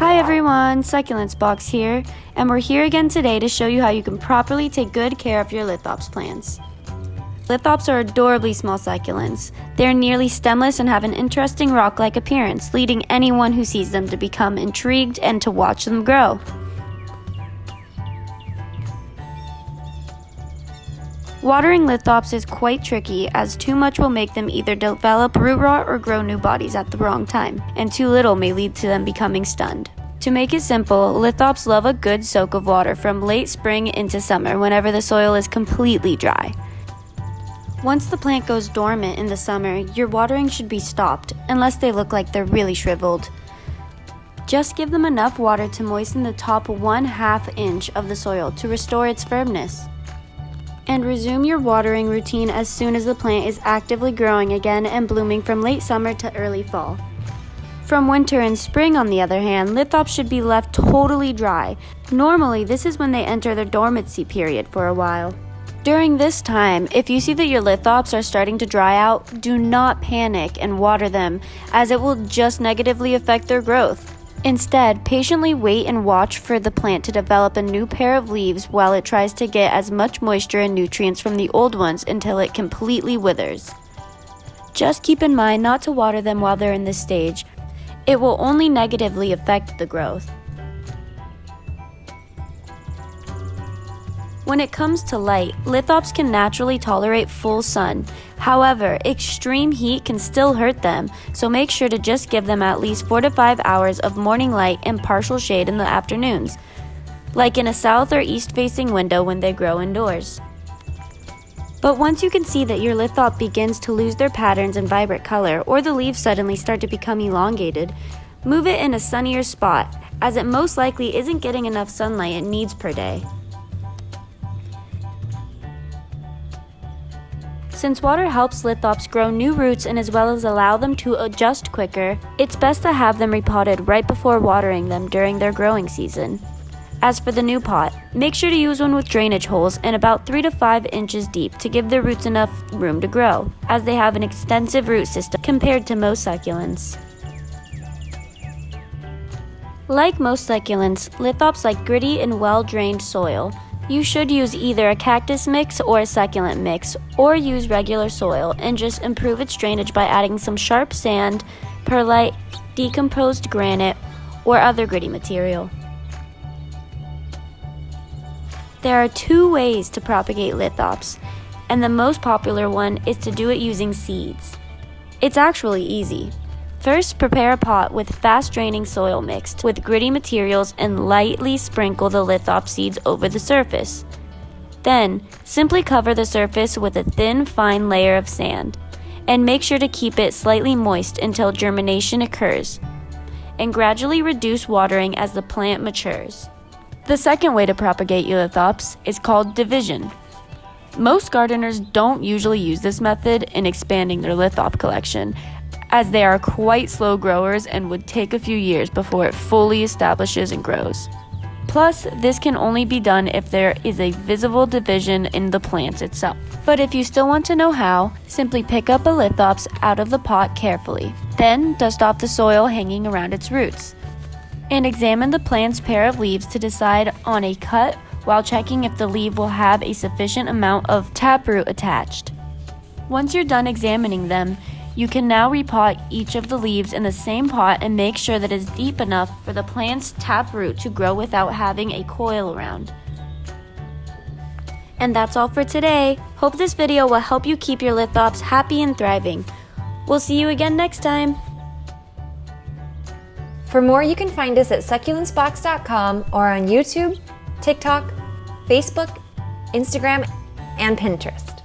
Hi everyone, Succulents Box here, and we're here again today to show you how you can properly take good care of your lithops plants. Lithops are adorably small succulents. They're nearly stemless and have an interesting rock-like appearance, leading anyone who sees them to become intrigued and to watch them grow. Watering lithops is quite tricky as too much will make them either develop root rot or grow new bodies at the wrong time, and too little may lead to them becoming stunned. To make it simple, lithops love a good soak of water from late spring into summer whenever the soil is completely dry. Once the plant goes dormant in the summer, your watering should be stopped, unless they look like they're really shriveled. Just give them enough water to moisten the top one half inch of the soil to restore its firmness and resume your watering routine as soon as the plant is actively growing again and blooming from late summer to early fall. From winter and spring, on the other hand, lithops should be left totally dry. Normally, this is when they enter their dormancy period for a while. During this time, if you see that your lithops are starting to dry out, do not panic and water them, as it will just negatively affect their growth. Instead, patiently wait and watch for the plant to develop a new pair of leaves while it tries to get as much moisture and nutrients from the old ones until it completely withers. Just keep in mind not to water them while they're in this stage. It will only negatively affect the growth. When it comes to light, lithops can naturally tolerate full sun. However, extreme heat can still hurt them, so make sure to just give them at least 4 to 5 hours of morning light and partial shade in the afternoons, like in a south or east facing window when they grow indoors. But once you can see that your lithop begins to lose their patterns and vibrant color, or the leaves suddenly start to become elongated, move it in a sunnier spot, as it most likely isn't getting enough sunlight it needs per day. Since water helps lithops grow new roots and as well as allow them to adjust quicker, it's best to have them repotted right before watering them during their growing season. As for the new pot, make sure to use one with drainage holes and about 3 to 5 inches deep to give the roots enough room to grow, as they have an extensive root system compared to most succulents. Like most succulents, lithops like gritty and well-drained soil, you should use either a cactus mix or a succulent mix, or use regular soil and just improve its drainage by adding some sharp sand, perlite, decomposed granite, or other gritty material. There are two ways to propagate lithops, and the most popular one is to do it using seeds. It's actually easy. First, prepare a pot with fast draining soil mixed with gritty materials and lightly sprinkle the lithop seeds over the surface. Then, simply cover the surface with a thin, fine layer of sand, and make sure to keep it slightly moist until germination occurs, and gradually reduce watering as the plant matures. The second way to propagate your lithops is called division. Most gardeners don't usually use this method in expanding their lithop collection, as they are quite slow growers and would take a few years before it fully establishes and grows. Plus, this can only be done if there is a visible division in the plant itself. But if you still want to know how, simply pick up a lithops out of the pot carefully. Then dust off the soil hanging around its roots. And examine the plant's pair of leaves to decide on a cut while checking if the leaf will have a sufficient amount of taproot attached. Once you're done examining them, you can now repot each of the leaves in the same pot and make sure that it's deep enough for the plant's taproot to grow without having a coil around. And that's all for today. Hope this video will help you keep your lithops happy and thriving. We'll see you again next time. For more, you can find us at succulentsbox.com or on YouTube, TikTok, Facebook, Instagram, and Pinterest.